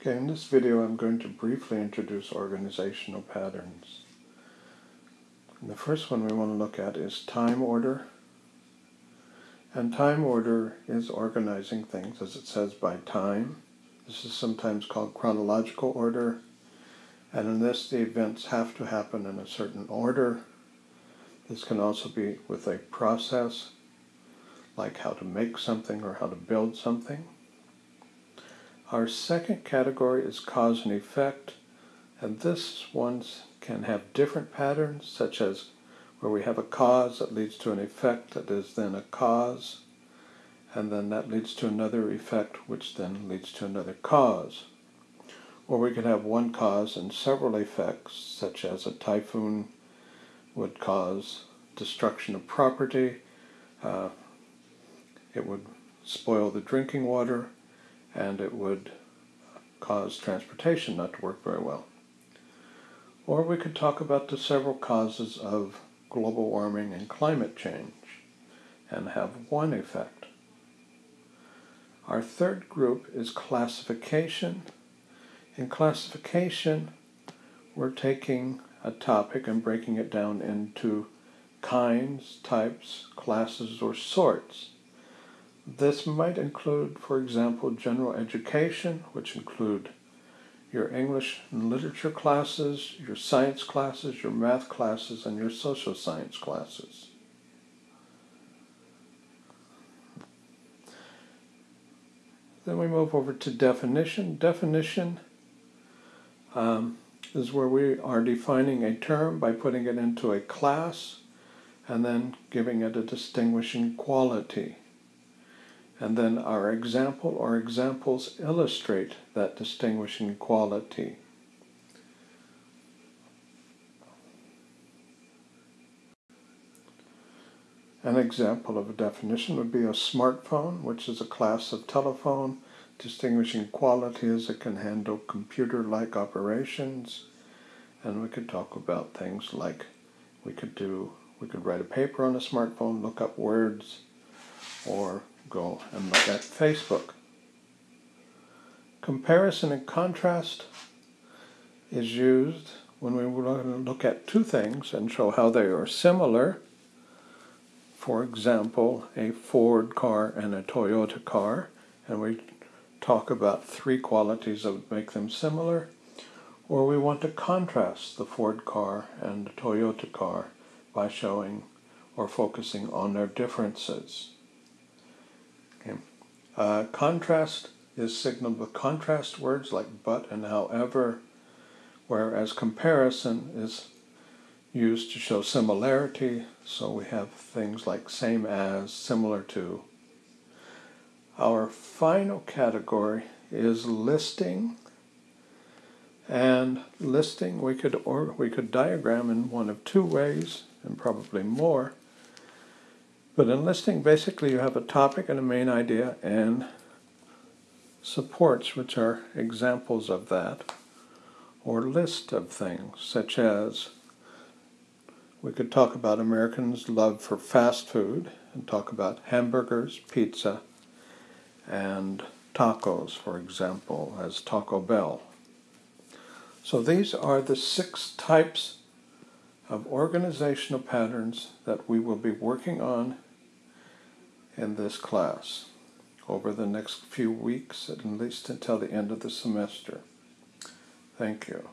Okay, in this video I'm going to briefly introduce organizational patterns. And the first one we want to look at is time order. And time order is organizing things, as it says, by time. This is sometimes called chronological order. And in this, the events have to happen in a certain order. This can also be with a process, like how to make something or how to build something. Our second category is cause and effect, and this ones can have different patterns, such as where we have a cause that leads to an effect that is then a cause, and then that leads to another effect, which then leads to another cause. Or we could have one cause and several effects, such as a typhoon would cause destruction of property, uh, it would spoil the drinking water, and it would cause transportation not to work very well. Or we could talk about the several causes of global warming and climate change and have one effect. Our third group is classification. In classification, we're taking a topic and breaking it down into kinds, types, classes, or sorts. This might include, for example, general education, which include your English and literature classes, your science classes, your math classes, and your social science classes. Then we move over to definition. Definition um, is where we are defining a term by putting it into a class and then giving it a distinguishing quality. And then our example or examples illustrate that distinguishing quality. An example of a definition would be a smartphone, which is a class of telephone. Distinguishing quality is it can handle computer-like operations. And we could talk about things like we could do, we could write a paper on a smartphone, look up words, or go and look at Facebook. Comparison and contrast is used when we want to look at two things and show how they are similar. For example, a Ford car and a Toyota car, and we talk about three qualities that would make them similar. Or we want to contrast the Ford car and the Toyota car by showing or focusing on their differences. Uh, contrast is signaled with contrast words like but and however, whereas comparison is used to show similarity, so we have things like same as, similar to. Our final category is listing. And listing we could or we could diagram in one of two ways, and probably more. But in listing, basically you have a topic and a main idea and supports, which are examples of that, or list of things, such as we could talk about Americans' love for fast food and talk about hamburgers, pizza, and tacos, for example, as Taco Bell. So these are the six types of organizational patterns that we will be working on in this class over the next few weeks, at least until the end of the semester. Thank you.